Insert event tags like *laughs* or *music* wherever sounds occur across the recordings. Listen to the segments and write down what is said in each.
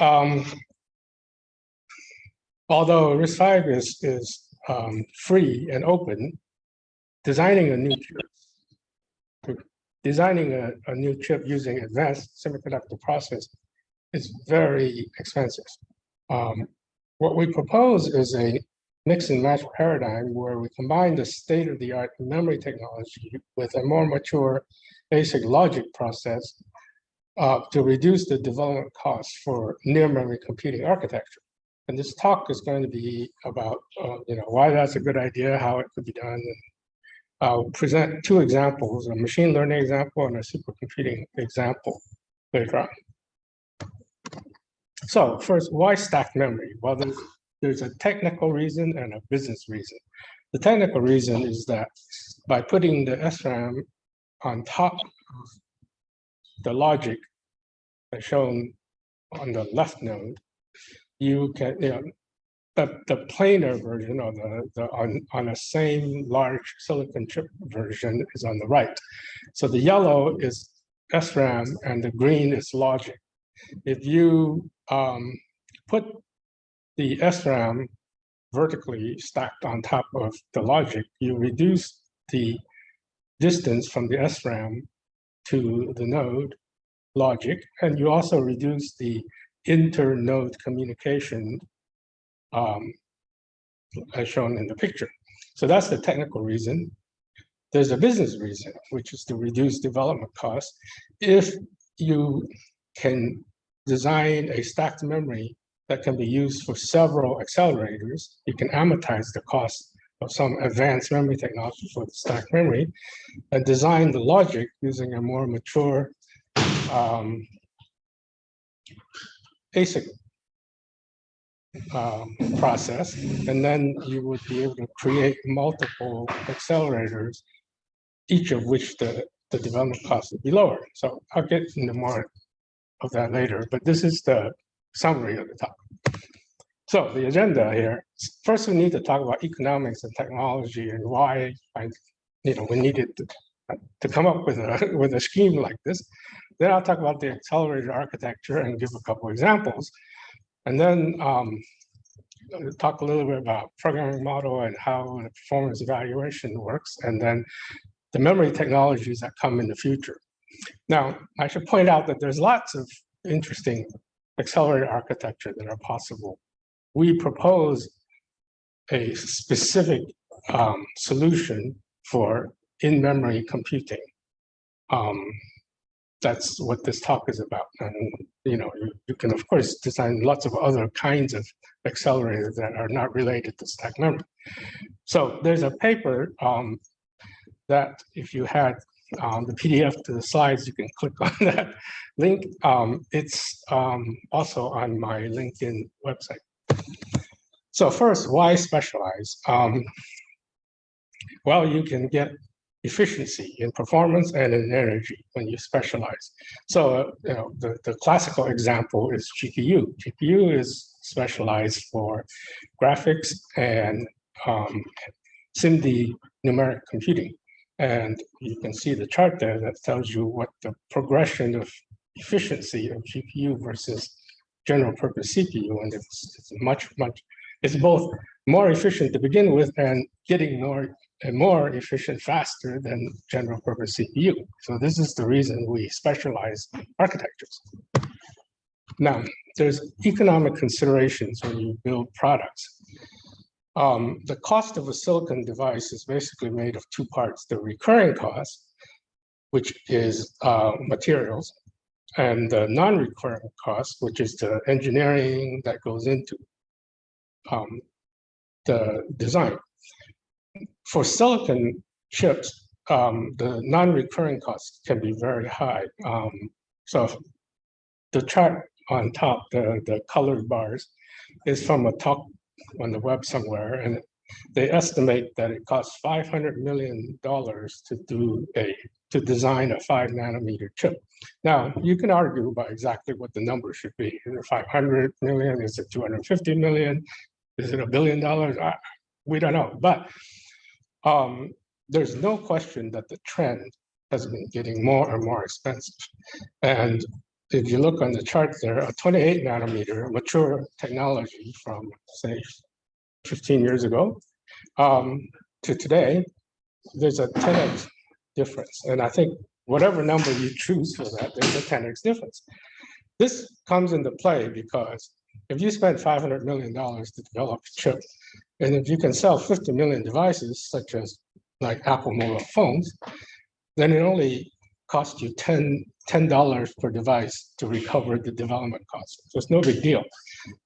um, although RISC-V is, is um, free and open, designing a new chip, designing a, a new chip using advanced semiconductor process is very expensive. Um, what we propose is a mix and match paradigm where we combine the state-of-the-art memory technology with a more mature basic logic process uh, to reduce the development costs for near memory computing architecture. And this talk is going to be about, uh, you know, why that's a good idea, how it could be done. And I'll present two examples, a machine learning example and a supercomputing example later on. So first, why stacked memory? Well, there's, there's a technical reason and a business reason. The technical reason is that by putting the SRAM on top of the logic shown on the left node, you can, you know, the, the planar version or the, the on, on a same large silicon chip version is on the right. So the yellow is SRAM and the green is logic. If you um, put the SRAM vertically stacked on top of the logic, you reduce the distance from the SRAM to the node logic, and you also reduce the inter-node communication um, as shown in the picture. So that's the technical reason. There's a business reason, which is to reduce development costs. If you can design a stacked memory that can be used for several accelerators, you can amortize the cost of some advanced memory technology for the stacked memory and design the logic using a more mature um, ASIC um, process, and then you would be able to create multiple accelerators, each of which the, the development cost would be lower. So I'll get into more of that later, but this is the summary of the talk. So the agenda here, first we need to talk about economics and technology and why I, you know, we needed to, to come up with a, *laughs* with a scheme like this. Then I'll talk about the accelerated architecture and give a couple examples. And then um, talk a little bit about programming model and how the performance evaluation works, and then the memory technologies that come in the future. Now, I should point out that there's lots of interesting accelerated architecture that are possible. We propose a specific um, solution for in-memory computing. Um, that's what this talk is about. And you know, you, you, can of course design lots of other kinds of accelerators that are not related to stack memory. So there's a paper um, that if you had um, the PDF to the slides, you can click on *laughs* that link. Um, it's um, also on my LinkedIn website. So first, why specialize? Um, well, you can get efficiency in performance and in energy when you specialize. So uh, you know, the, the classical example is GPU. GPU is specialized for graphics and um, SIMD numeric computing. And you can see the chart there that tells you what the progression of efficiency of GPU versus general purpose CPU. And it's, it's much, much, it's both more efficient to begin with and getting more more efficient faster than general purpose CPU. So this is the reason we specialize architectures. Now, there's economic considerations when you build products. Um, the cost of a silicon device is basically made of two parts, the recurring cost, which is uh, materials, and the non-recurring cost, which is the engineering that goes into um, the design for silicon chips, um, the non-recurring costs can be very high. Um, so the chart on top, the, the colored bars, is from a talk on the web somewhere, and they estimate that it costs $500 million to do a to design a five nanometer chip. Now, you can argue about exactly what the number should be. Is it 500 million? Is it 250 million? Is it a billion dollars? We don't know. But um, there's no question that the trend has been getting more and more expensive. And if you look on the chart there, a 28 nanometer mature technology from say 15 years ago um, to today, there's a 10x difference. And I think whatever number you choose for that, there's a 10x difference. This comes into play because if you spend $500 million to develop a chip, and if you can sell 50 million devices, such as like Apple mobile phones, then it only costs you 10 $10 per device to recover the development cost. So it's no big deal.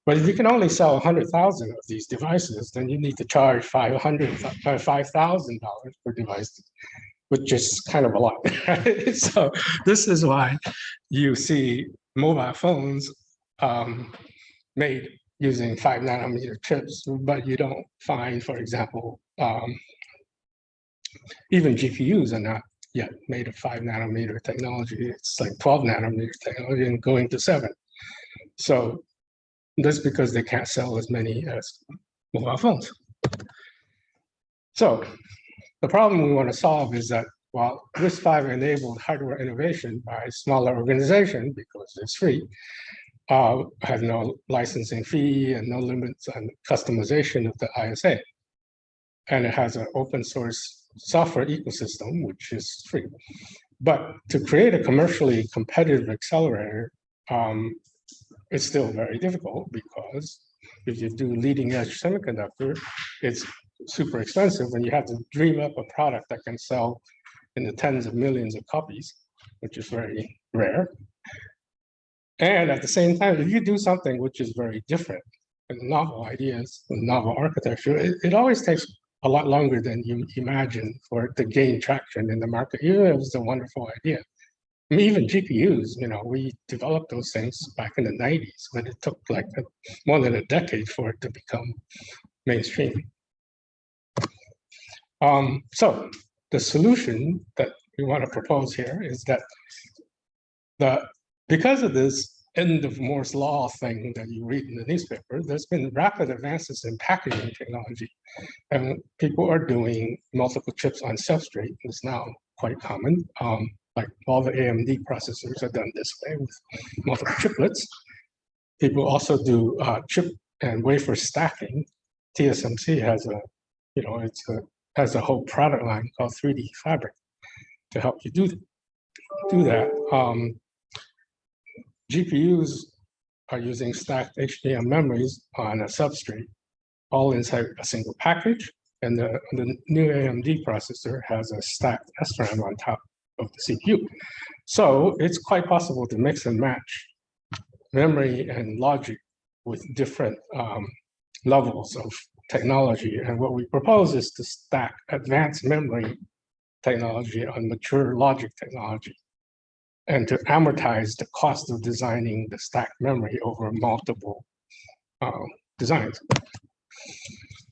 But if you can only sell 100,000 of these devices, then you need to charge 500, $5,000 per device, which is kind of a lot. *laughs* Right? So this is why you see mobile phones um, made using five nanometer chips, but you don't find, for example, um, even GPUs are not yet made of five nanometer technology. It's like 12 nanometer technology and going to seven. So that's because they can't sell as many as mobile phones. So the problem we want to solve is that while RISC-V enabled hardware innovation by smaller organization because it's free, uh, has no licensing fee and no limits on customization of the ISA. And it has an open source software ecosystem, which is free. But to create a commercially competitive accelerator, um, it's still very difficult because if you do leading edge semiconductor, it's super expensive and you have to dream up a product that can sell in the tens of millions of copies, which is very rare. And at the same time, if you do something which is very different, novel ideas, novel architecture, it, it always takes a lot longer than you imagine for it to gain traction in the market, even if it was a wonderful idea. I mean, even GPUs, you know, we developed those things back in the 90s, but it took like a, more than a decade for it to become mainstream. Um, so the solution that we want to propose here is that the because of this end of Moore's law thing that you read in the newspaper, there's been rapid advances in packaging technology. And people are doing multiple chips on substrate. It's now quite common. Um, like all the AMD processors are done this way with multiple chiplets. People also do uh, chip and wafer stacking. TSMC has a, you know, it's a, has a whole product line called 3D Fabric to help you do, do that. Um, GPUs are using stacked HBM memories on a substrate, all inside a single package. And the, the new AMD processor has a stacked SRAM on top of the CPU. So it's quite possible to mix and match memory and logic with different um, levels of technology. And what we propose is to stack advanced memory technology on mature logic technology and to amortize the cost of designing the stacked memory over multiple uh, designs.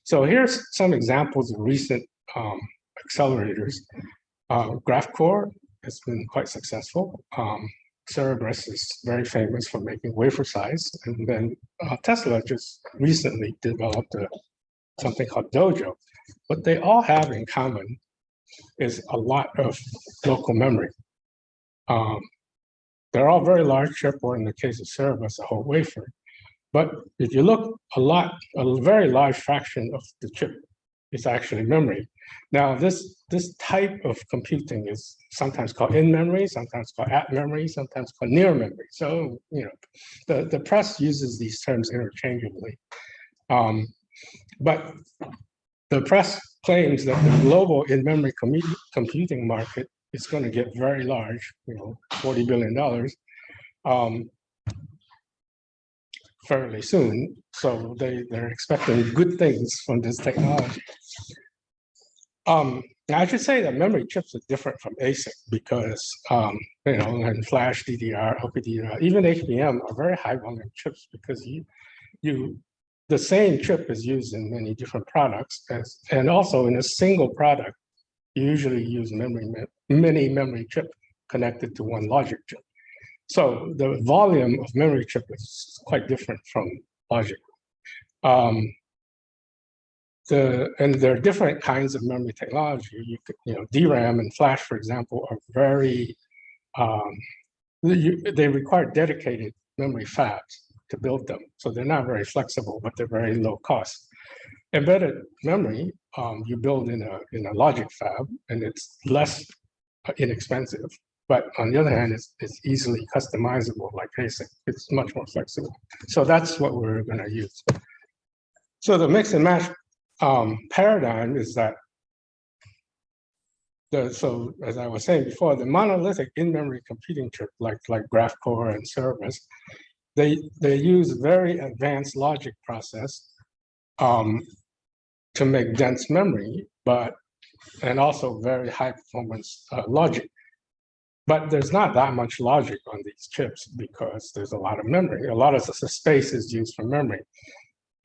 So here's some examples of recent um, accelerators. Uh, GraphCore has been quite successful. Um, is very famous for making wafer size. And then uh, Tesla just recently developed a, something called Dojo. What they all have in common is a lot of local memory. Um, they're all very large chip, or in the case of Cerebras, a whole wafer. But if you look a lot, a very large fraction of the chip is actually memory. Now, this, this type of computing is sometimes called in memory, sometimes called at memory, sometimes called near memory. So, you know, the, the press uses these terms interchangeably. Um, but the press claims that the global in-memory computing market is going to get very large, you know, $40 billion um, fairly soon. So they, they're expecting good things from this technology. Um, I should say that memory chips are different from ASIC because, um, you know, and flash, DDR, LPDDR, even HBM are very high volume chips because you, you, the same chip is used in many different products as, and also in a single product, usually use memory, many memory chip connected to one logic chip. So the volume of memory chip is quite different from logic. Um, the, and there are different kinds of memory technology. You could, you know, DRAM and flash, for example, are very um, you, they require dedicated memory fabs to build them. So they're not very flexible, but they're very low cost. Embedded memory, um, you build in a, in a logic fab and it's less uh, inexpensive. But on the other hand, it's, it's easily customizable like ASIC. It's much more flexible. So that's what we're gonna use. So the mix and match um, paradigm is that the, so as I was saying before, the monolithic in-memory computing chip like like GraphCore and Cerebras, they they use very advanced logic process um, to make dense memory, but and also very high performance uh, logic. But there's not that much logic on these chips because there's a lot of memory. A lot of the space is used for memory.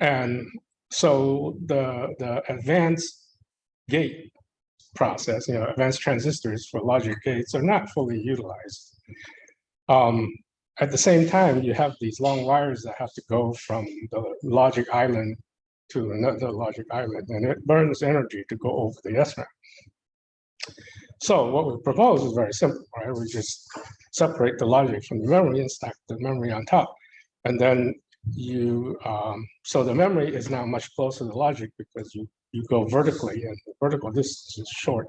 And so the, the advanced gate process, you know, advanced transistors for logic gates are not fully utilized. Um, at the same time, you have these long wires that have to go from the logic island to another logic island, and it burns energy to go over the SRAM. So what we propose is very simple, right? We just separate the logic from the memory and stack the memory on top. And then you, um, so the memory is now much closer to the logic because you, you go vertically and the vertical distance is short.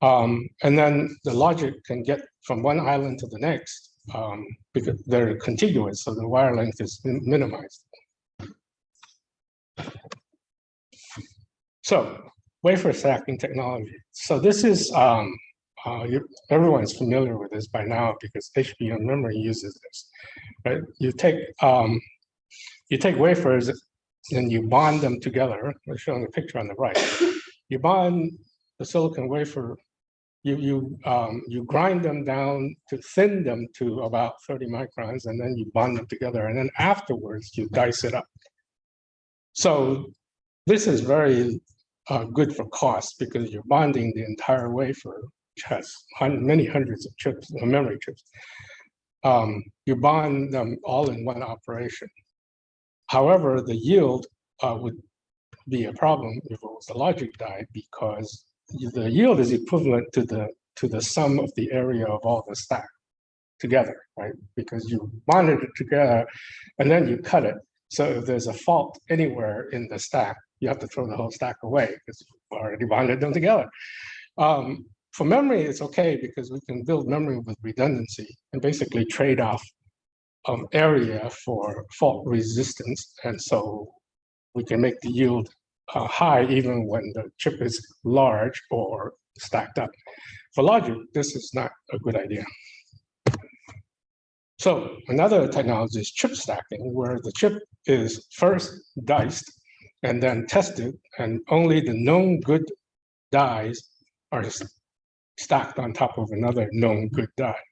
Um, and then the logic can get from one island to the next um, because they're contiguous, so the wire length is minimized. So wafer stacking technology. So this is, um, uh, everyone's familiar with this by now because HBM memory uses this, right? You take, um, you take wafers and you bond them together. We're showing a picture on the right. You bond the silicon wafer, you, you, um, you grind them down to thin them to about 30 microns, and then you bond them together. And then afterwards, you dice it up. So this is very uh, good for cost because you're bonding the entire wafer, which has many hundreds of chips, uh, memory chips. Um, you bond them all in one operation. However, the yield uh, would be a problem if it was a logic die because the yield is equivalent to the to the sum of the area of all the stack together, right? Because you bonded it together and then you cut it. So if there's a fault anywhere in the stack, you have to throw the whole stack away because you already bonded them together. Um, for memory, it's okay because we can build memory with redundancy and basically trade off um, area for fault resistance. And so we can make the yield uh, high even when the chip is large or stacked up. For logic, this is not a good idea. So another technology is chip stacking, where the chip is first diced and then tested, and only the known good dies are stacked on top of another known good die.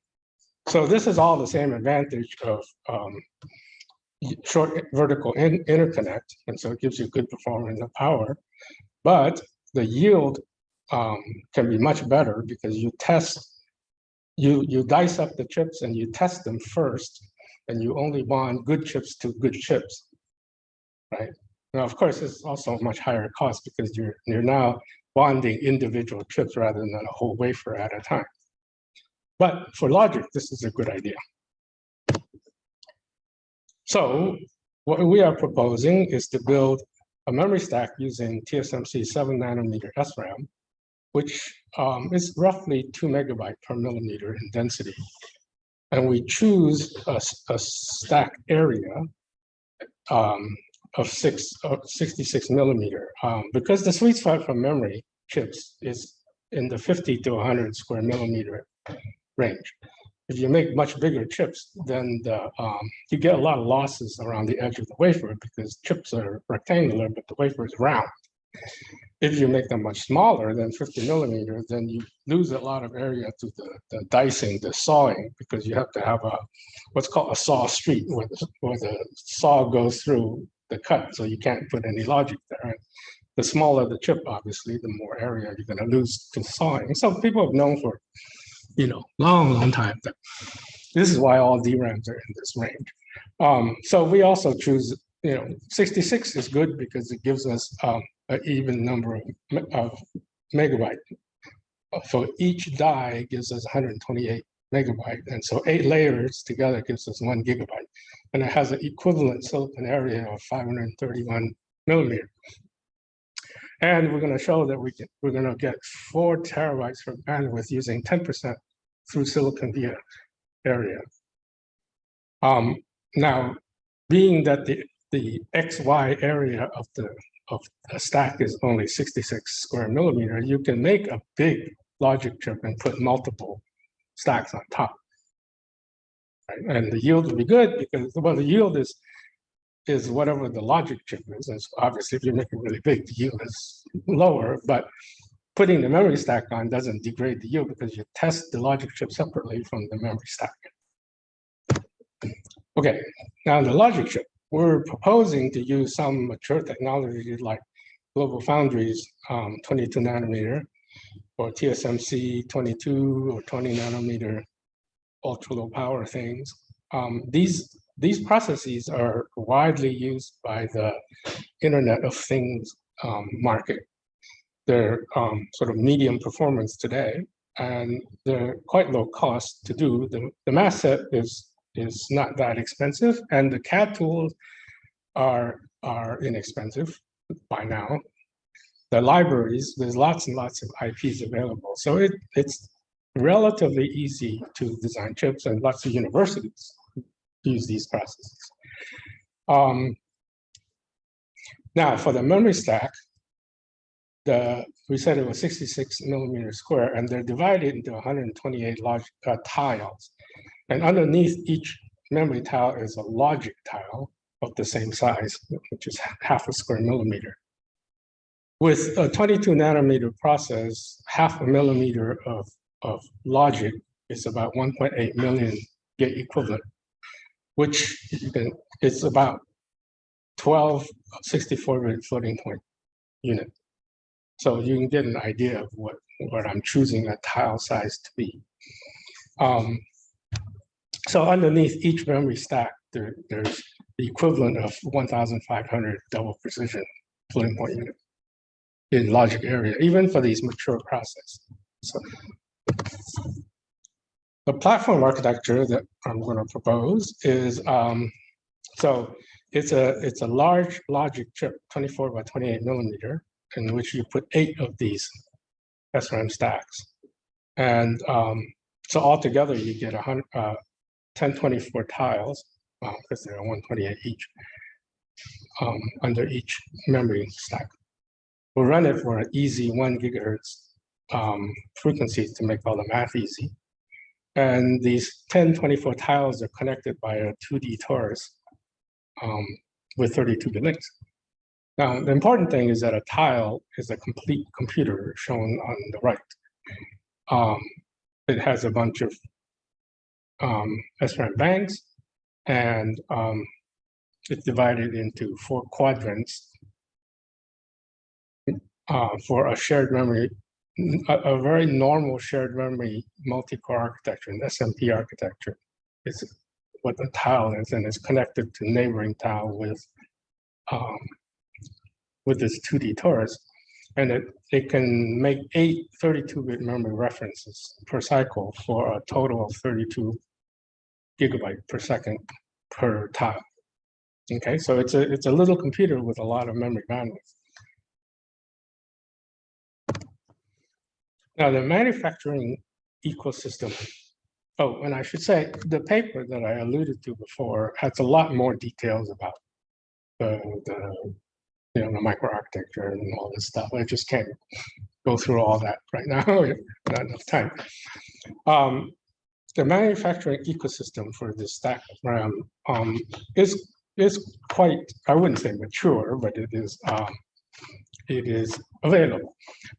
So this is all the same advantage of um, short vertical in interconnect, and so it gives you good performance and power, but the yield um, can be much better because you test, you, you dice up the chips and you test them first, and you only bond good chips to good chips, right? Now, of course, it's also a much higher cost because you're, you're now bonding individual chips rather than a whole wafer at a time. But for logic, this is a good idea. So what we are proposing is to build a memory stack using TSMC 7 nanometer SRAM, which um, is roughly 2 megabyte per millimeter in density. And we choose a, a stack area um, of six, 66 millimeter. Um, because the sweet spot for memory chips is in the 50 to 100 square millimeter range. If you make much bigger chips, then the, um, you get a lot of losses around the edge of the wafer because chips are rectangular, but the wafer is round. If you make them much smaller than 50 millimeters, then you lose a lot of area to the, the dicing, the sawing, because you have to have a what's called a saw street where the, where the saw goes through the cut, so you can't put any logic there. And the smaller the chip, obviously, the more area you're going to lose to sawing. So people have known for, you know, long, long time that this is why all DRAMs are in this range. Um, so we also choose, you know, 66 is good because it gives us um, an even number of, of megabyte. For each die gives us 128 megabyte. And so eight layers together gives us one gigabyte. And it has an equivalent silicon area of 531 millimeter. And we're going to show that we can, we're going to get four terabytes for bandwidth using 10% through silicon via area. Um, now, being that the, the XY area of the of a stack is only 66 square millimeter, you can make a big logic chip and put multiple stacks on top. Right? And the yield will be good because well, the yield is is whatever the logic chip is. And so obviously, if you make it really big, the yield is lower. But putting the memory stack on doesn't degrade the yield because you test the logic chip separately from the memory stack. Okay, now the logic chip. We're proposing to use some mature technology like Global Foundries um, 22 nanometer or TSMC 22 or 20 nanometer ultra low power things. Um, these these processes are widely used by the Internet of Things um, market. They're um, sort of medium performance today, and they're quite low cost to do. The, the math set is, is not that expensive, and the CAD tools are, are inexpensive by now. The libraries, there's lots and lots of IPs available. So it, it's relatively easy to design chips, and lots of universities use these processes. Um, now, for the memory stack, the we said it was 66 millimeter square, and they're divided into 128 large uh, tiles. And underneath each memory tile is a logic tile of the same size, which is half a square millimeter. With a 22 nanometer process, half a millimeter of, of logic is about 1.8 million gate equivalent which it's about 12 64-bit floating point unit. So you can get an idea of what, what I'm choosing a tile size to be. Um, so underneath each memory stack, there, there's the equivalent of 1,500 double precision floating point unit in logic area, even for these mature processes. So the platform architecture that I'm going to propose is, um, so it's a, it's a large logic chip, 24 by 28 millimeter, in which you put eight of these SRAM stacks. And um, so altogether you get a hundred, uh, 1024 tiles, because they're 128 each, um, under each memory stack. We'll run it for an easy one gigahertz um, frequency to make all the math easy. And these 1024 tiles are connected by a 2D torus um, with 32 bit links. Now, the important thing is that a tile is a complete computer shown on the right. Um, it has a bunch of um, SRAM banks, and um, it's divided into four quadrants uh, for a shared memory a, a very normal shared memory multi-core architecture, an SMP architecture, is what the tile is, and it's connected to neighboring tile with um, with this 2D torus. And it, it can make eight 32-bit memory references per cycle for a total of 32 gigabyte per second per tile. Okay, so it's a it's a little computer with a lot of memory bandwidth. Now, the manufacturing ecosystem, oh, and I should say, the paper that I alluded to before has a lot more details about the, the you know, the microarchitecture and all this stuff. I just can't go through all that right *laughs* now, not enough time. Um, the manufacturing ecosystem for this stack of RAM um, is is quite, I wouldn't say mature, but it is um, it is available.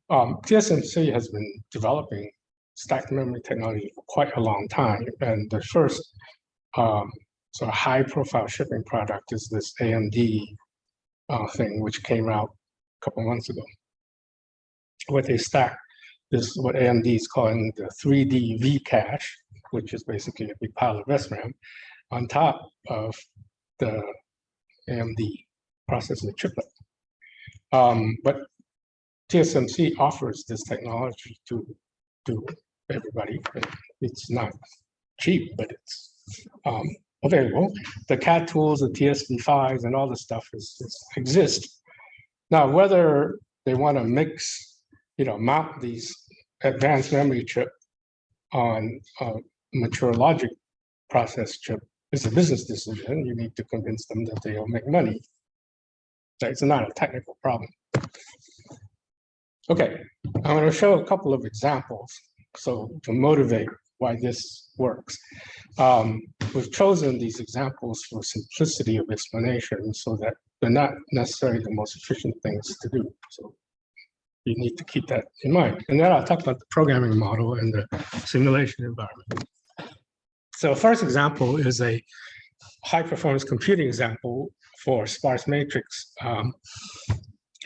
Um, TSMC has been developing stacked memory technology for quite a long time, and the first um, sort of high-profile shipping product is this AMD uh, thing, which came out a couple months ago. with a stack is what AMD is calling the 3D V cache, which is basically a big pile of SRAM, on top of the AMD processor chiplet. Um, but TSMC offers this technology to to everybody. It's not cheap, but it's um, available. The CAD tools, the TSV5s and all the stuff is, is exist. Now, whether they want to mix, you know, mount these advanced memory chip on a mature logic process chip is a business decision. You need to convince them that they'll make money. So It's not a technical problem. Okay, I'm going to show a couple of examples. So to motivate why this works. Um, we've chosen these examples for simplicity of explanation so that they're not necessarily the most efficient things to do. So you need to keep that in mind. And then I'll talk about the programming model and the simulation environment. So first example is a high performance computing example for sparse matrix um,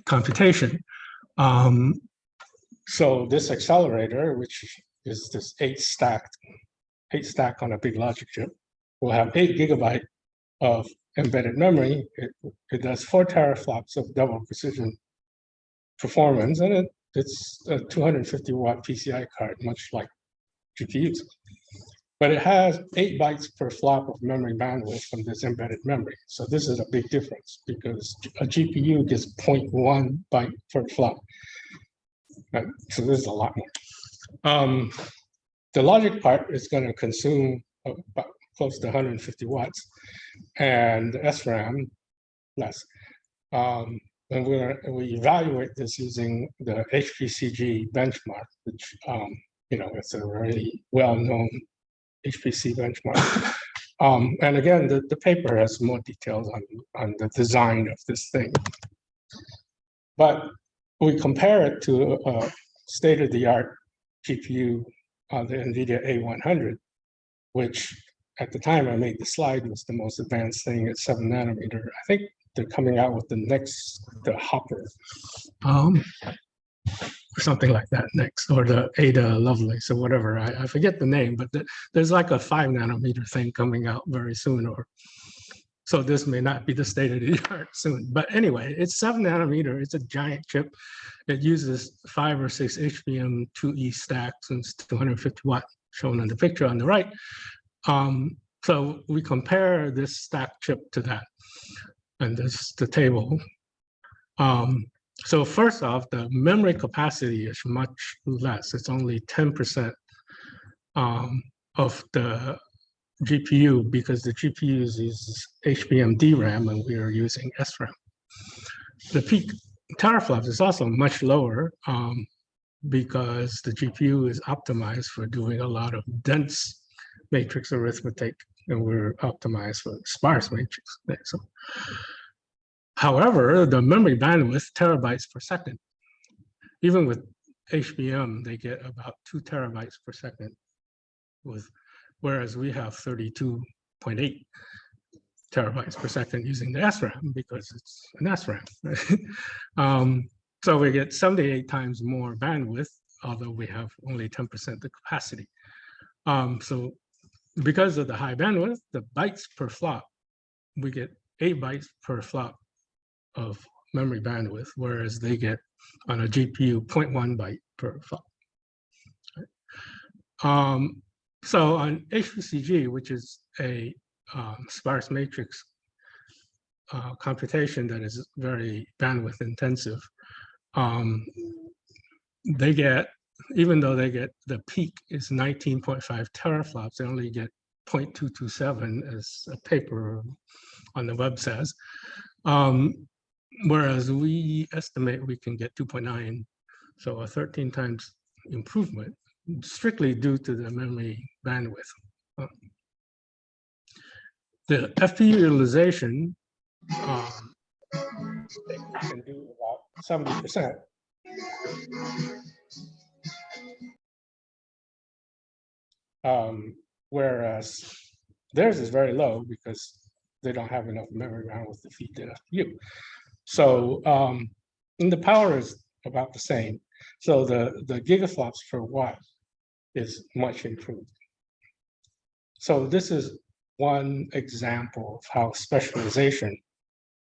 computation. Um, so this accelerator, which is this eight stacked, eight stack on a big logic chip, will have eight gigabyte of embedded memory. It, it does four teraflops of double precision performance, and it, it's a 250 watt PCI card, much like GPUs. But it has eight bytes per flop of memory bandwidth from this embedded memory. So this is a big difference because a GPU gets 0.1 byte per flop. So this is a lot more. Um, the logic part is going to consume about close to 150 watts, and SRAM less. Um, and we're, we evaluate this using the HPCG benchmark, which um, you know it's a very well-known HPC benchmark. *laughs* Um, and again, the, the paper has more details on, on the design of this thing. But we compare it to a state-of-the-art GPU on the NVIDIA A100, which at the time I made the slide was the most advanced thing at seven nanometer. I think they're coming out with the next, the Hopper, um, or something like that next, or the Ada Lovelace or whatever. I, I forget the name, but the, there's like a five nanometer thing coming out very soon, or so this may not be the state of the *laughs* art soon. But anyway, it's seven nanometer. It's a giant chip. It uses five or six HBM2E stacks and it's 250 watt shown in the picture on the right. Um, so we compare this stack chip to that. And this is the table. Um, so first off, the memory capacity is much less. It's only 10% um, of the GPU because the GPU uses HBM DRAM and we are using SRAM. The peak teraflops is also much lower um, because the GPU is optimized for doing a lot of dense matrix arithmetic and we're optimized for sparse matrix. So, however, the memory bandwidth terabytes per second, even with HBM, they get about two terabytes per second with whereas we have 32.8 terabytes per second using the SRAM because it's an SRAM. *laughs* um, so we get 78 times more bandwidth, although we have only 10% the capacity. Um, so because of the high bandwidth, the bytes per flop, we get eight bytes per flop of memory bandwidth, whereas they get on a GPU 0.1 byte per flop. Um, so on HPCG, which is a um, sparse matrix uh, computation that is very bandwidth intensive, um, they get, even though they get, the peak is 19.5 teraflops, they only get 0.227 as a paper on the web says. Um, whereas we estimate we can get 2.9, so a 13 times improvement strictly due to the memory bandwidth. Uh, the FP utilization um, can do about 70%. Um, whereas theirs is very low because they don't have enough memory bandwidth to feed the FPU. So um, the power is about the same. So the, the gigaflops per watt is much improved. So this is one example of how specialization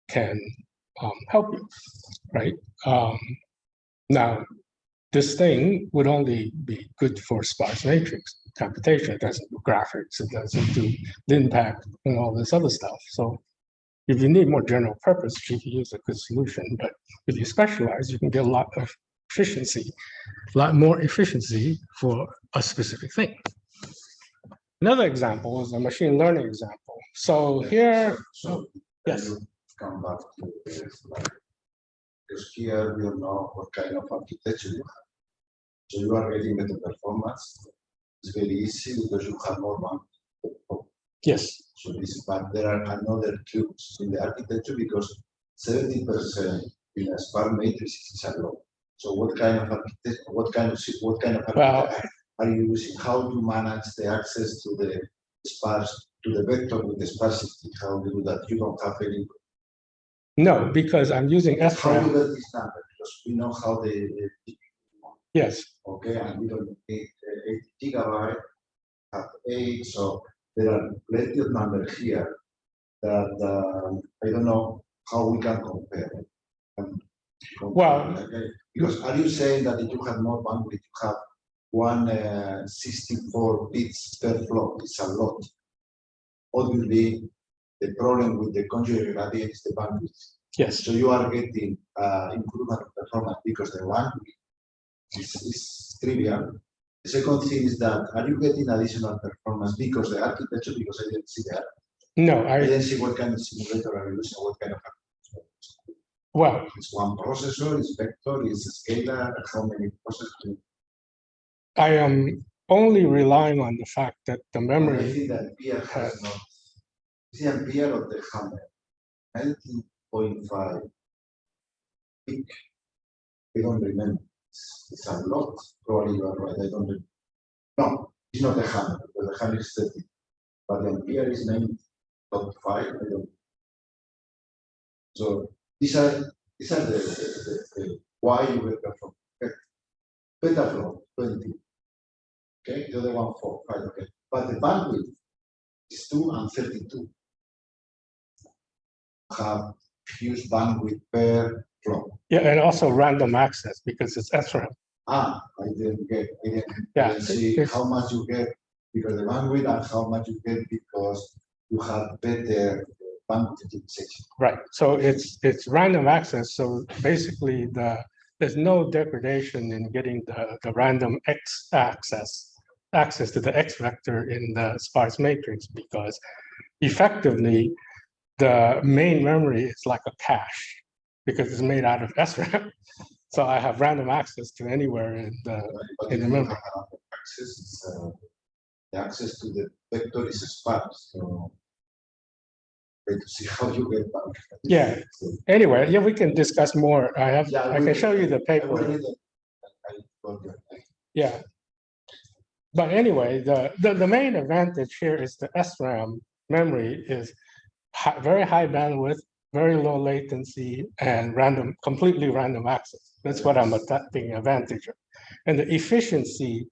can um, help you, right? Um, now, this thing would only be good for sparse matrix. Computation, it doesn't do graphics, it doesn't do linpack and all this other stuff. So if you need more general purpose, GPU is a good solution, but if you specialize, you can get a lot of efficiency, a lot more efficiency for a specific thing. Another example is a machine learning example. So here, So. Oh, yes. Come back to this, like, because here you know what kind of architecture you have. So you are getting better performance. It's very easy because you have more one. yes, So this, but there are another tricks in the architecture because seventy percent in a sparse matrix is a lot. So what kind of architect, what kind of, what kind of Well- are you using? How do you manage the access to the sparse, to the vector with the sparsity? How do you do that? You don't have any no, because I'm using How SRAM, you get this number? Because we know how the, the- yes, okay, and we don't need uh, eight gigabyte, have eight, so there are plenty of numbers here that, um, I don't know how we can compare. um, compare, Well- okay? Because are you saying that if you have more bandwidth, you have one uh, sixty-four bits per flow, it's a lot. Obviously, the problem with the conjugate gradient is the bandwidth. yes, So you are getting uh, improvement performance because the one is, is trivial. The second thing is that are you getting additional performance because the architecture, because I didn't see that. no, I I, didn't see what kind of simulator are you using, what kind of. well, It's one processor, it's vector, it's scalar, how many processors? I am only relying on the fact that the memory. I think that Pierre has not. Is the Ampere of the hammer? Nineteen point five. Peak. I don't remember. It's a lot, probably you are right, I don't. remember. No, it's not the hammer, because the hammer is thirty. But the Ampere is nine point five, I don't. So these are, these are the, the, the, the why you will perform. Okay. Beta flow, twenty. Okay, the other one four, okay, but the bandwidth is two and thirty-two. Have huge bandwidth per flow. Yeah, and also random access because it's SRAM. Ah, I didn't get, I didn't, I Yeah, didn't see how much you get because the bandwidth and how much you get because you have better bandwidth utilization. Right, so it's, it's random access, so basically the, there's no degradation in getting the, the random X access, access to the X vector in the sparse matrix, because effectively, the main memory is like a cache, because it's made out of SRAM. *laughs* So I have random access to anywhere in the? But In the memory. access, uh, the access to the vector is sparse, so. Wait to see how you get back. Yeah. anyway, yeah, we can discuss more. I have, Yeah, I can show you the paper. will read it. I Yeah. But anyway, the, the, the main advantage here is the SRAM memory is hi- very high bandwidth, very low latency and random, completely random access. That's what I'm attacking advantage of. And the efficiency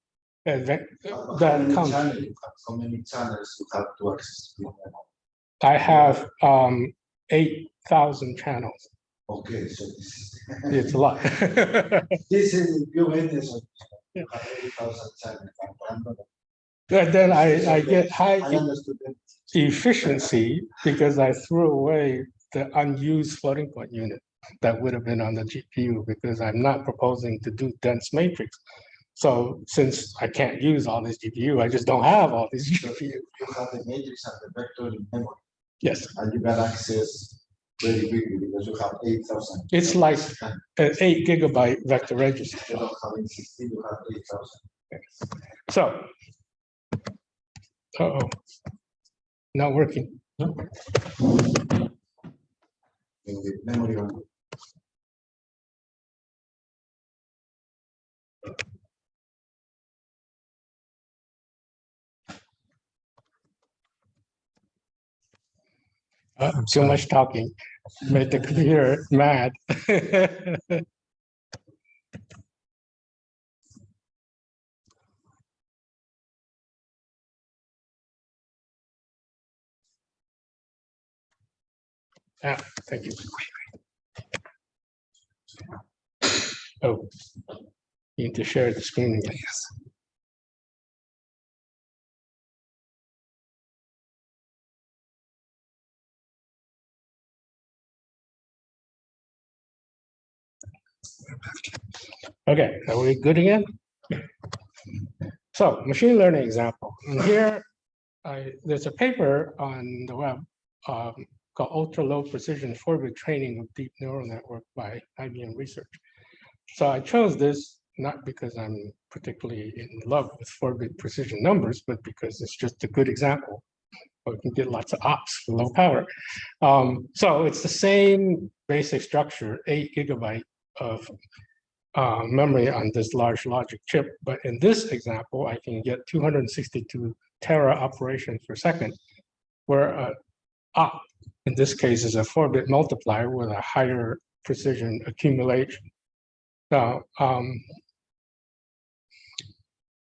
how that many comes, channels? How many channels you have to access? to the memory? I have um eight thousand channels. Okay, so this is. *laughs* It's a lot. *laughs* This is, you get this. one. Yeah. You have eighty thousand channels, and Then I, I get high I efficiency because I threw away the unused floating point unit that would have been on the GPU because I'm not proposing to do dense matrix. So since I can't use all this GPU, I just don't have all this GPU. You have the matrix and the vector in memory, Yes, and you can access very quickly because you have eight thousand. it's like an eight gigabyte vector register. You don't have in sixteen, you have eight thousand. So. Uh-oh. Not working. In the memory one. Uh, Too much talking, made the computer mad. *laughs* Yeah. thank you. Oh, you need to share the screen again. Yes. Okay, are we good again? So machine learning example. And here, I, there's a paper on the web um, called Ultra Low Precision Four-Bit Training of Deep Neural Network by IBM Research. So I chose this not because I'm particularly in love with four-bit precision numbers, but because it's just a good example. We can get lots of ops for low power. Um, so it's the same basic structure, eight gigabyte of uh, memory on this large logic chip. But in this example, I can get 262 tera operations per second, where a op in this case is a four-bit multiplier with a higher precision accumulation. Now, um,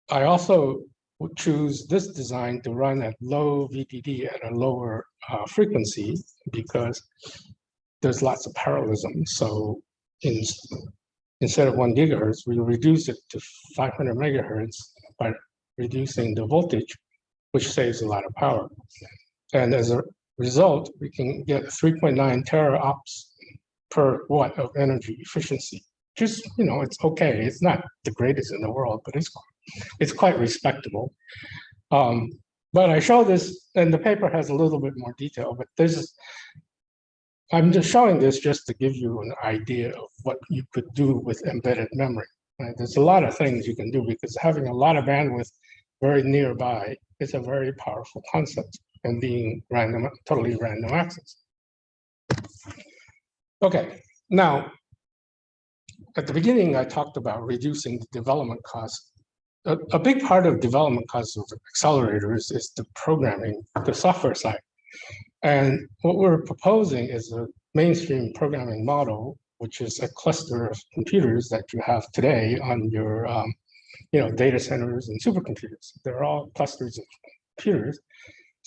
I also choose this design to run at low VDD at a lower uh, frequency because there's lots of parallelism. So in, instead of one gigahertz, we reduce it to 500 megahertz by reducing the voltage, which saves a lot of power. And as a result, we can get 3.9 tera ops per watt of energy efficiency. Just, you know, it's okay. It's not the greatest in the world, but it's it's quite respectable. Um, but I show this, and the paper has a little bit more detail, but this is, I'm just showing this just to give you an idea of what you could do with embedded memory. Right? There's a lot of things you can do because having a lot of bandwidth very nearby is a very powerful concept and being random, totally random access. Okay, now, at the beginning, I talked about reducing the development cost a, a big part of development costs of accelerators is the programming, the software side. And what we're proposing is a mainstream programming model, which is a cluster of computers that you have today on your um, you know, data centers and supercomputers. They're all clusters of computers.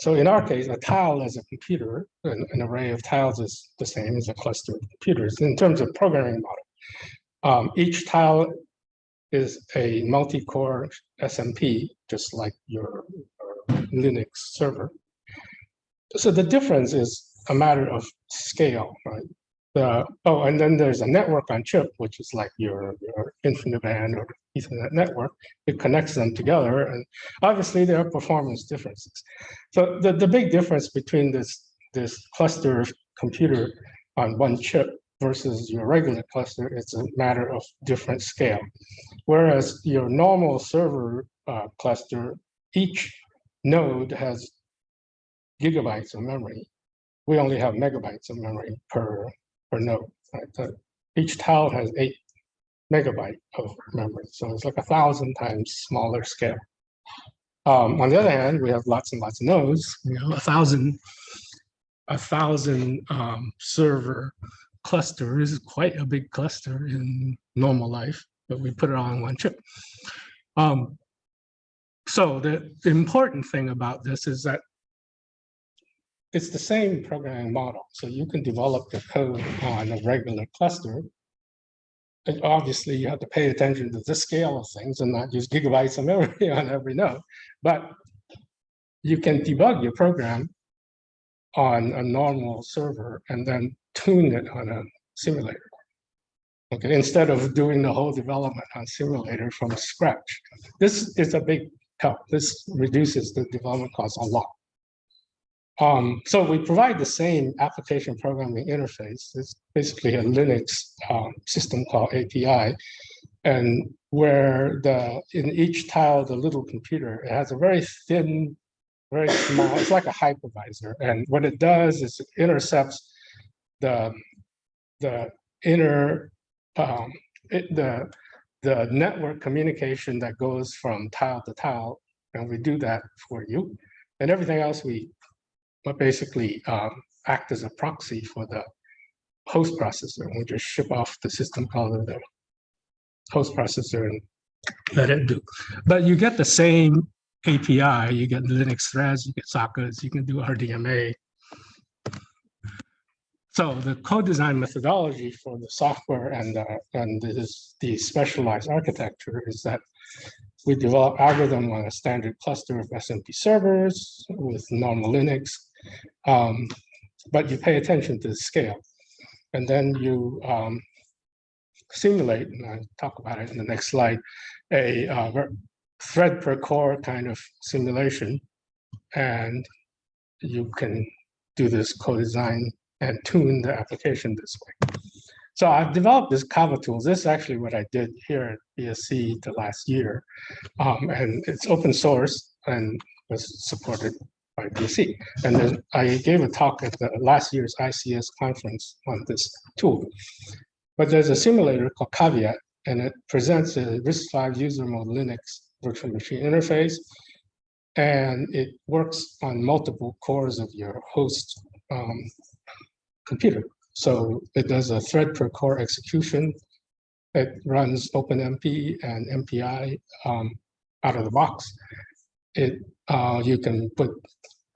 So in our case, a tile is a computer, an, an array of tiles is the same as a cluster of computers. In terms of programming model, um, each tile is a multi-core SMP, just like your, your Linux server. So the difference is a matter of scale, right? The, oh, and then there's a network on chip, which is like your, your InfiniBand or Ethernet network. It connects them together, and obviously there are performance differences. So the, the big difference between this, this cluster of computer on one chip versus your regular cluster, is a matter of different scale. Whereas your normal server uh, cluster, each node has gigabytes of memory. We only have megabytes of memory per, per node. Right? So each tile has eight megabyte of memory. So it's like a thousand times smaller scale. Um, on the other hand, we have lots and lots of nodes, you know, a thousand, a thousand um, server cluster is quite a big cluster in normal life, but we put it all in one chip. Um, so the important thing about this is that it's the same programming model. So you can develop the code on a regular cluster. And obviously, you have to pay attention to the scale of things and not just gigabytes of memory *laughs* on every node. But you can debug your program on a normal server and then tune it on a simulator. Okay, instead of doing the whole development on simulator from scratch. This is a big help. This reduces the development cost a lot. Um, so we provide the same application programming interface. It's basically a Linux um, system called API. And where the in each tile, the little computer, it has a very thin, very small, it's like a hypervisor. And what it does is it intercepts the the inner um, it, the the network communication that goes from tile to tile, and we do that for you, and everything else we but basically um, act as a proxy for the host processor. We just ship off the system call to the host processor and let it do. But you get the same API. You get Linux threads, you get sockets, you can do RDMA, so the co-design methodology for the software and uh, and this, the specialized architecture is that we develop algorithm on a standard cluster of SMP servers with normal Linux, um, but you pay attention to the scale, and then you um, simulate, and I'll talk about it in the next slide, a uh, thread per core kind of simulation. And you can do this co-design and tune the application this way. So I've developed this Caveat tools. This is actually what I did here at BSC the last year. Um, and it's open source and was supported by And then I gave a talk at the last year's ICS conference on this tool. But there's a simulator called Caveat, and it presents a RISC-V user mode Linux virtual machine interface. And it works on multiple cores of your host um, computer. So it does a thread per core execution. It runs OpenMP and MPI um, out of the box. It uh, you can put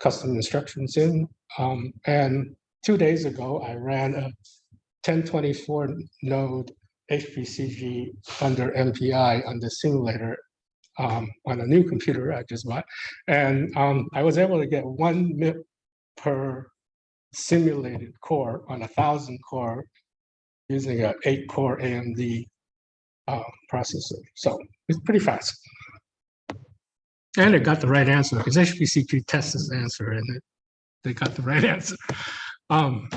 custom instructions in. Um, and two days ago, I ran a 1024 node HPCG under MPI on the simulator um, on a new computer I just bought. And um, I was able to get one MIP per simulated core on a thousand core using a eight core AMD uh, processor. So it's pretty fast. And it got the right answer because HPCG tests this answer and it, they got the right *laughs* answer. Um,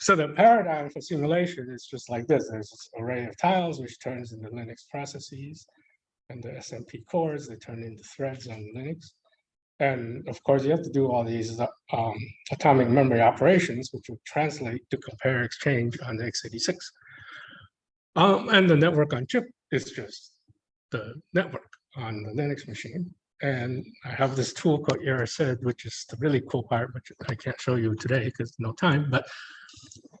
so the paradigm for simulation is just like this. There's this array of tiles which turns into Linux processes and the SMP cores, they turn into threads on Linux. And of course, you have to do all these um, atomic memory operations, which will translate to compare exchange on the x86. Um, and the network on chip is just the network on the Linux machine. And I have this tool called Erised, which is the really cool part, which I can't show you today because no time, but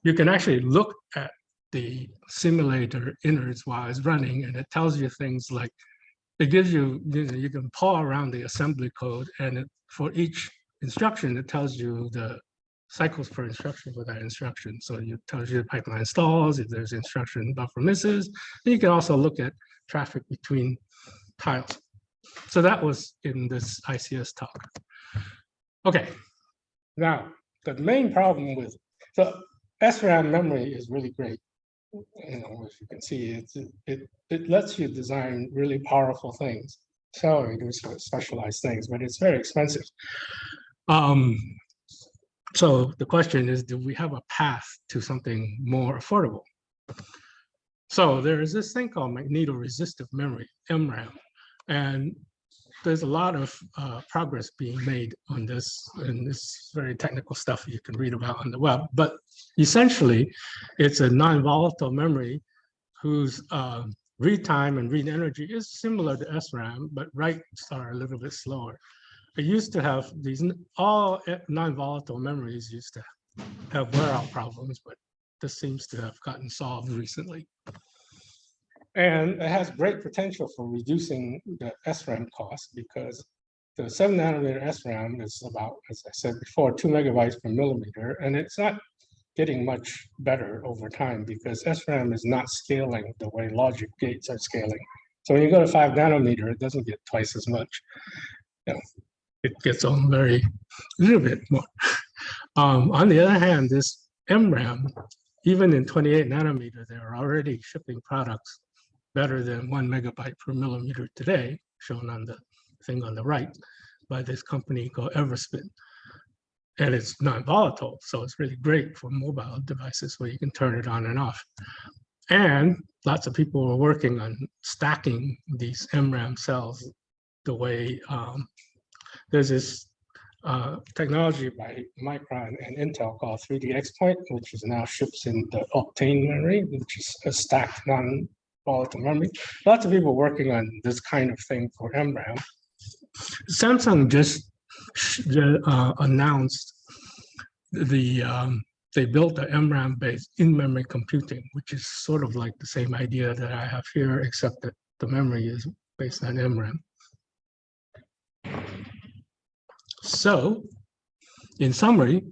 you can actually look at the simulator innards while it's running and it tells you things like, it gives you, you, know, you can paw around the assembly code and it, for each instruction, it tells you the cycles per instruction for that instruction. So it tells you the pipeline stalls, if there's instruction buffer misses. And you can also look at traffic between tiles. So that was in this ICS talk. Okay, now the main problem with, so SRAM memory is really great. You know, as you can see, it's, it, it lets you design really powerful things, accelerators for specialized things, but it's very expensive. Um, so the question is, do we have a path to something more affordable? So there is this thing called magnetoresistive memory, MRAM, and there's a lot of uh, progress being made on this, and this very technical stuff you can read about on the web. But essentially, it's a non-volatile memory whose uh, read time and read energy is similar to SRAM, but writes are a little bit slower. It used to have these, all non-volatile memories used to have wear out problems, but this seems to have gotten solved recently. And it has great potential for reducing the SRAM cost because the seven nanometer SRAM is about, as I said before, two megabytes per millimeter, and it's not getting much better over time because SRAM is not scaling the way logic gates are scaling. So when you go to five nanometer, it doesn't get twice as much. You know, it gets on very, a little bit more. Um, on the other hand, this MRAM, even in 28 nanometer, they're already shipping products better than one megabyte per millimeter today, shown on the thing on the right by this company called Everspin. And it's non-volatile, so it's really great for mobile devices where you can turn it on and off. And lots of people are working on stacking these MRAM cells the way um, there's this uh, technology by Micron and Intel called 3D XPoint, which is now ships in the Optane memory, which is a stacked non Lots of people working on this kind of thing for MRAM. Samsung just uh, announced the um, they built the MRAM based in-memory computing, which is sort of like the same idea that I have here, except that the memory is based on MRAM. So, in summary,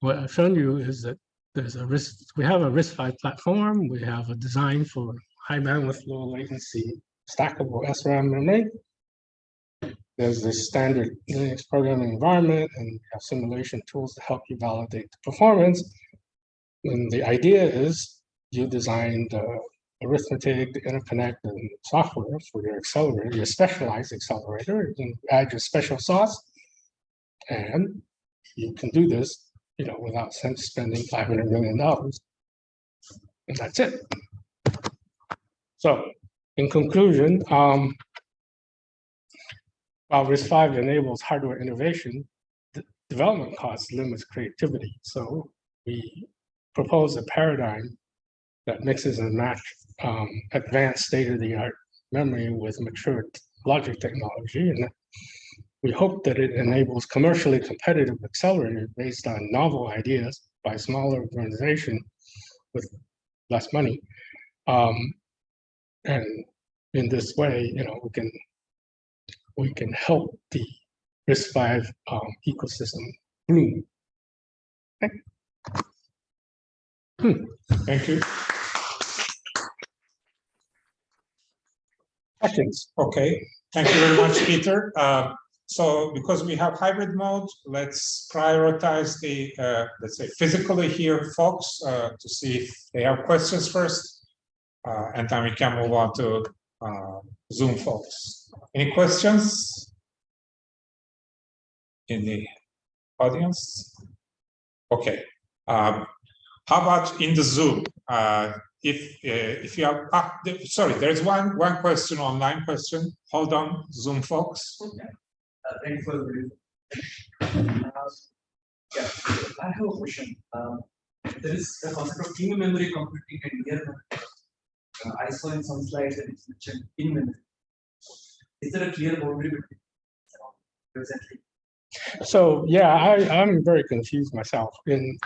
what I've shown you is that there's a risk, we have a RISC-V platform, we have a design for high bandwidth, low latency, stackable SRAM memory. There's this standard Linux programming environment and have simulation tools to help you validate the performance. And the idea is you design the arithmetic, the interconnect, and software for your accelerator, your specialized accelerator. You can add your special sauce. And you can do this, you know, without spending five hundred million dollars. And that's it. So in conclusion, um, while RISC-V enables hardware innovation, development costs limits creativity. So we propose a paradigm that mixes and match um, advanced state-of-the-art memory with mature logic technology. And we hope that it enables commercially competitive accelerators based on novel ideas by smaller organization with less money. Um, and in this way, you know, we can we can help the RISC-V um, ecosystem bloom. Thank you. Questions? Okay, thank you very much, Peter. Uh, So because we have hybrid mode, let's prioritize the, uh, let's say, physically here folks uh, to see if they have questions first. Uh, And then we can move on to uh, Zoom folks. Any questions? In the audience? Okay. um, How about in the Zoom? Uh, If, uh, if you have, ah, sorry, there's one, one question, online question. Hold on, Zoom folks. Uh, Thank you for the. Uh, Yeah, I have a question. Um, There is the concept of in memory computing and near memory. Uh, I saw in some slides that it's mentioned in memory. Is there a clear boundary between? Presently, So, yeah, I, I'm very confused myself. In,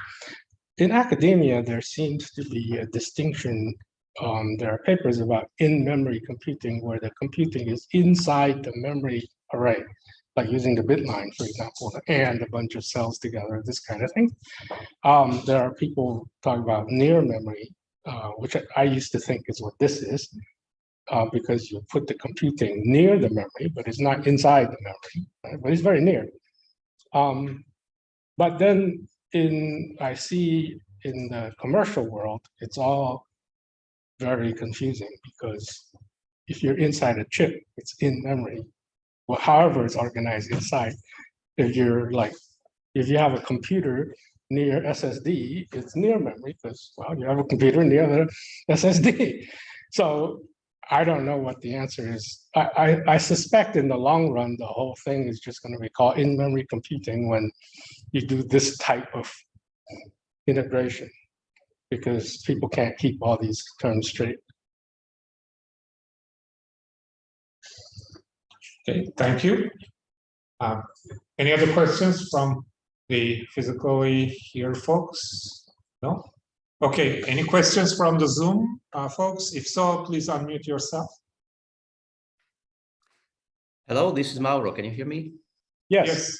in academia, there seems to be a distinction. Um, there are papers about in-memory computing where the computing is inside the memory array, like using the bit line, for example, and a bunch of cells together, this kind of thing. Um, there are people talking about near memory, uh, which I, used to think is what this is. Uh, because you put the computing near the memory, but it's not inside the memory, right? but it's very near. Um, but then in, I see in the commercial world, it's all very confusing because if you're inside a chip, it's in memory. Well, however it's organized inside, if you're like, if you have a computer near SSD, it's near memory because, well, you have a computer near the SSD. *laughs* So I don't know what the answer is. I, I, I suspect in the long run, the whole thing is just going to be called in-memory computing when you do this type of integration because people can't keep all these terms straight. Okay, thank you. Um, Any other questions from the physically here folks? No? Okay, any questions from the Zoom uh, folks? If so, please unmute yourself. Hello, this is Mauro. Can you hear me? Yes, yes.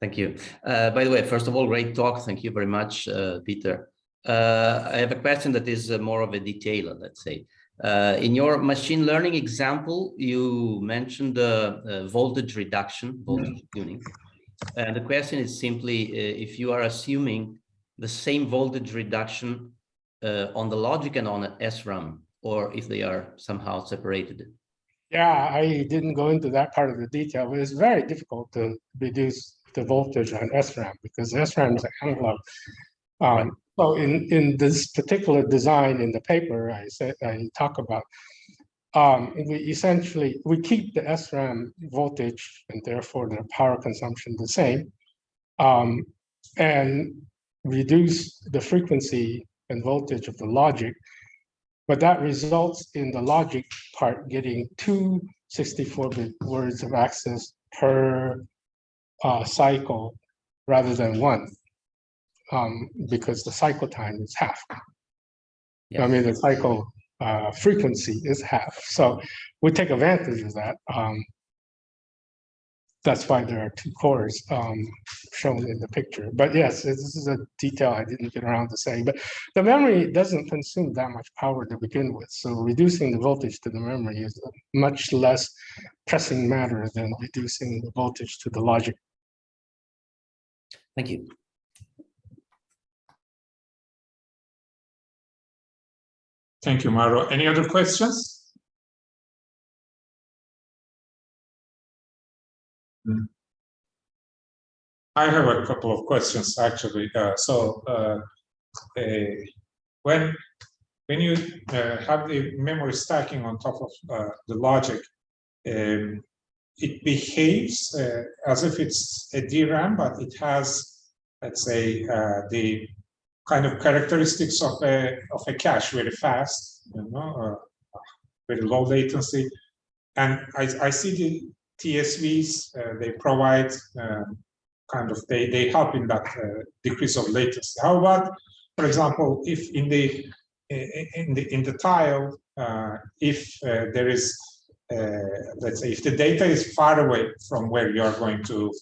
Thank you. Uh, by the way, first of all, great talk. Thank you very much, uh, Peter. Uh, I have a question that is uh, more of a detail, let's say. Uh, in your machine learning example, you mentioned uh, uh, voltage reduction, voltage tuning. And the question is simply uh, if you are assuming the same voltage reduction uh, on the logic and on an SRAM, or if they are somehow separated. yeah, I didn't go into that part of the detail, but it's very difficult to reduce the voltage on SRAM because SRAM is an analog. Um, so in, in this particular design in the paper, I said, I talk about, um, we essentially, we keep the SRAM voltage and therefore the power consumption the same. Um, and reduce the frequency and voltage of the logic. But that results in the logic part getting two 64-bit words of access per uh, cycle rather than one. Um, because the cycle time is half. I mean, the cycle uh, frequency is half. So we take advantage of that. Um, that's why there are two cores um, shown in the picture. But yes, this is a detail I didn't get around to saying. But the memory doesn't consume that much power to begin with. So reducing the voltage to the memory is much less pressing matter than reducing the voltage to the logic. Thank you. Thank you, Mauro. Any other questions? I have a couple of questions, actually. Uh, so, uh, eh, when, when you, uh, have the memory stacking on top of, uh, the logic, um, it behaves, uh, as if it's a DRAM, but it has, let's say, uh, the kind of characteristics of a, of a cache, very fast, you know, uh, very low latency. And I, I see the TSVs, uh, they provide um, kind of, they, they help in that uh, decrease of latency. How about, for example, if in the, in the, in the tile, uh, if uh, there is, let's say, if the data is far away from where you are going to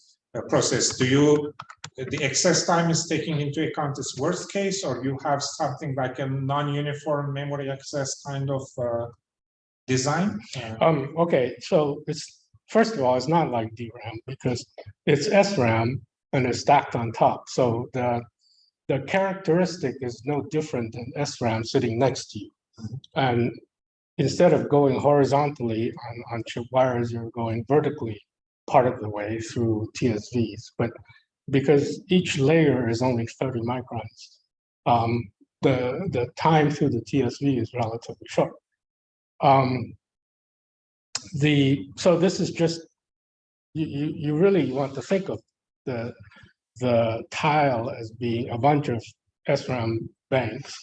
process, do you, the excess time is taking into account this worst case, or you have something like a non-uniform memory access kind of uh, design? Uh, Um, okay, so it's, first of all, it's not like DRAM because it's SRAM and it's stacked on top. So the, the characteristic is no different than SRAM sitting next to you. And instead of going horizontally on, on chip wires, you're going vertically part of the way through TSVs. But because each layer is only 30 microns, um, the, the time through the TSV is relatively short. Um, the, so this is just, you, you, really want to think of the, the tile as being a bunch of SRAM banks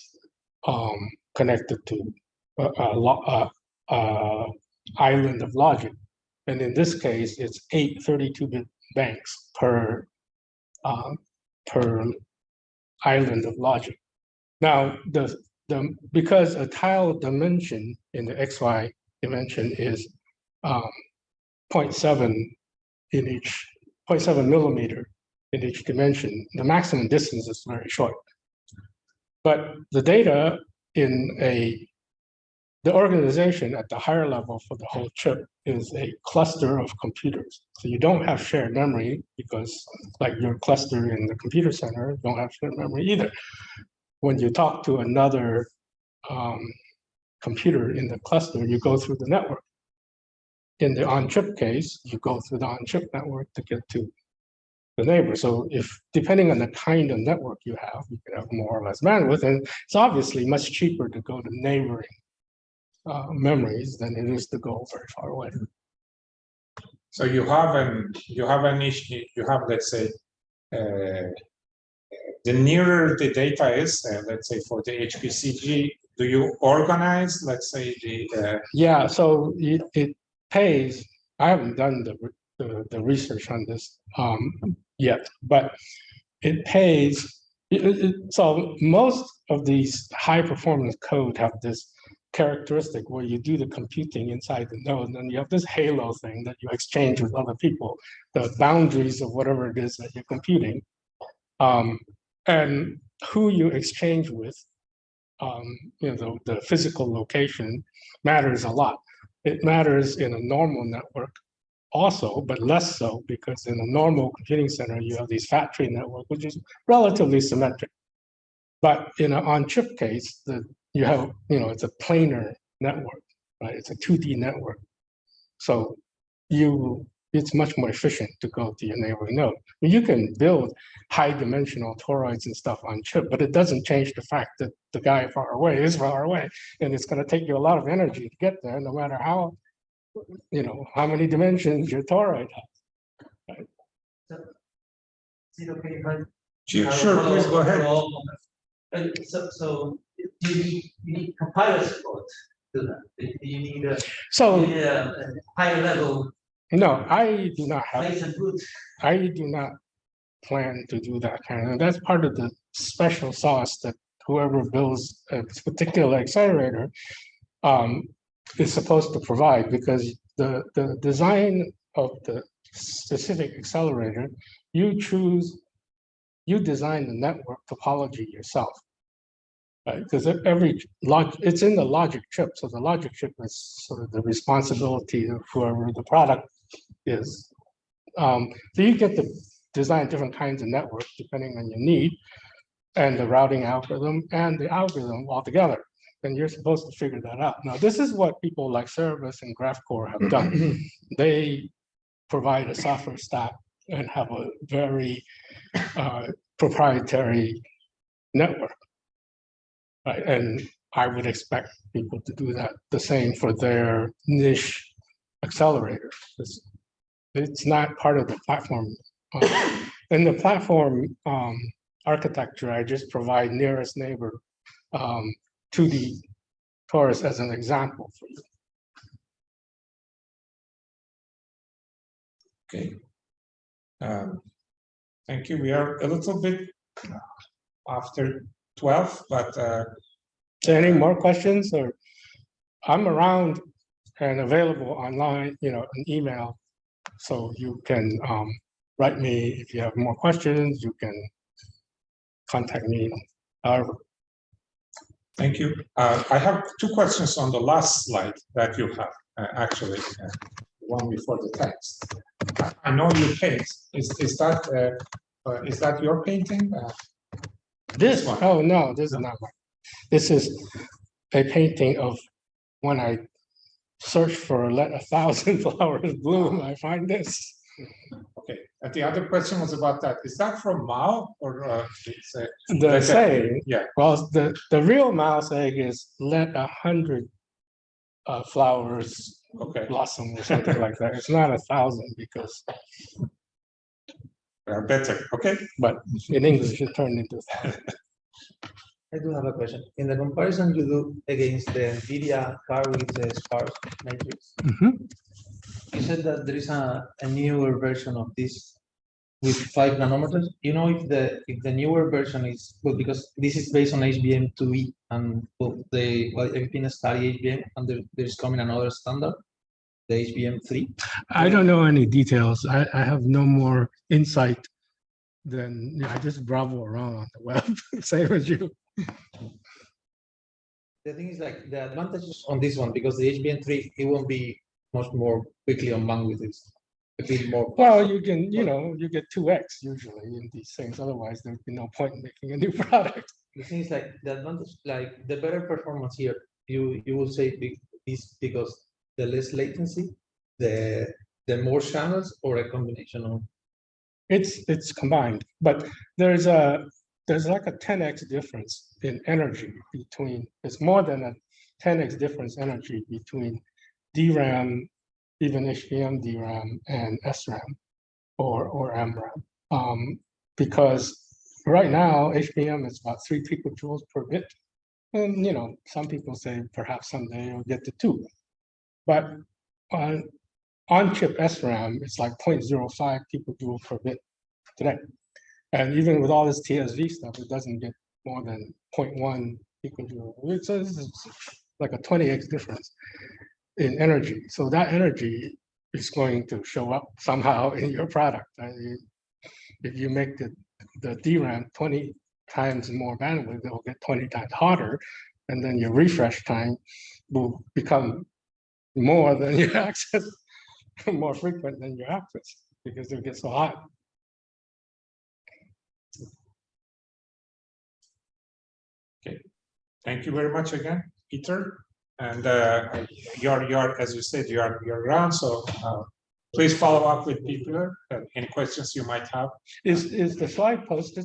um, connected to a, a, a, a island of logic. And in this case, it's eight 32-bit banks per, um, per island of logic. Now, the, the, because a tile dimension in the XY dimension is um, 0.7 in each, 0.7 millimeter in each dimension, the maximum distance is very short. But the data in a, the organization at the higher level for the whole chip is a cluster of computers. So you don't have shared memory because like your cluster in the computer center don't have shared memory either. When you talk to another um, computer in the cluster, you go through the network. In the on-chip case, you go through the on-chip network to get to the neighbor. So if, depending on the kind of network you have, you can have more or less bandwidth, and it's obviously much cheaper to go to neighboring uh, memories than it is to go very far away. So you have an, you have an issue, you have, let's say, uh, the nearer the data is, uh, let's say for the HPCG, do you organize, let's say, the, uh, Yeah, so it, it pays, I haven't done the, the, the research on this um, yet, but it pays, it- it- so most of these high performance code have this characteristic where you do the computing inside the node, and you have this halo thing that you exchange with other people, the boundaries of whatever it is that you're computing. Um, and who you exchange with, um, you know, the, the physical location matters a lot. It matters in a normal network also, but less so because in a normal computing center, you have these fat tree network, which is relatively symmetric. But in an on-chip case, the, you have, you know, it's a planar network, right? It's a 2D network. So you, it's much more efficient to go to your neighboring node. I You can build high dimensional toroids and stuff on chip, but it doesn't change the fact that the guy far away is far away. And it's gonna take you a lot of energy to get there, no matter how, you know, how many dimensions your toroid has. Is it okay if I sure, have a sure, please go ahead. for all of us? And so, so you need, you need compiler support to that, you you need a, So, need a a higher level no, I do not have place and route. I do not plan to do that kind of, that's part of the special sauce that whoever builds a particular accelerator um, is supposed to provide, because the, the design of the specific accelerator, you choose, you design the network topology yourself. Right, because every log, it's in the logic chip, so the logic chip is sort of the responsibility of whoever the product is. Um, so you get to design different kinds of networks depending on your need and the routing algorithm and the algorithm altogether. then you're supposed to figure that out. Now, this is what people like Cerebras and GraphCore have done. *clears throat* They provide a software stack and have a very uh, proprietary network. Right, and I would expect people to do that, the same for their niche accelerator. It's, it's not part of the platform. Uh, In the platform um, architecture, I just provide nearest neighbor um, to the torus as an example for you. Okay. Um, Thank you. We are a little bit after twelve, but uh, Any more questions or? I'm around and available online, you know, an email. So you can um, write me if you have more questions, you can contact me. Uh, Thank you. Uh, I have two questions on the last slide that you have, uh, actually, uh, one before the text. I- know you paint, is, is that, uh, uh, is that your painting? This one? Oh, no, this is not mine. This is a painting of when I search for let a thousand *laughs* flowers bloom, I find this. Okay, and the other question was about that. Is that from Mao or? uh, it's, uh, The that's a- saying, Yeah, well, the, the real mouse egg is let a hundred uh, flowers okay, blossom or something like that. It's not a thousand because, uh, better, okay. but in English it turned into. I do have a question. In the comparison you do against the NVIDIA car with the sparse matrix, you said that there is a, a newer version of this with five nanometers. You know if the, if the newer version is, well, because this is based on HBM two E and well, the, well, everything is study HBM and there, there's coming another standard, the HBM three. I don't know any details. I, I have no more insight than, you know, I just browse around on the web, *laughs* same as you. The thing is like the advantages on this one, because the HBM three, it won't be much more quickly on a bit more. Well, you can, you know, you get two X usually in these things, otherwise there'd be no point in making a new *laughs* product. The thing is like the advantage, like the better performance here, you, you will say be- is because the less latency, the, the more channels or a combination of. It's, it's combined, but there's a, there's like a ten X difference in energy between, it's more than a ten X difference energy between DRAM, even HBM DRAM and SRAM or, or MRAM. Um, because right now HBM is about three picojoules per bit. And, you know, some people say perhaps someday it'll get to two. But on, on chip SRAM, it's like 0.05 picojoule per bit today. And even with all this TSV stuff, it doesn't get more than 0.1 picojoule. So this is like a twenty X difference in energy. So that energy is going to show up somehow *laughs* in your product. If you make the, the DRAM twenty times more bandwidth, it'll get twenty times hotter. And then your refresh time will become more than your *laughs* access, more frequent than your access, because it'll get so hot. Okay, thank you very much again, Peter. And uh, you're, you're, as you said, you're, you're around, so uh, please follow up with Peter, uh, any questions you might have. Is, is the slide posted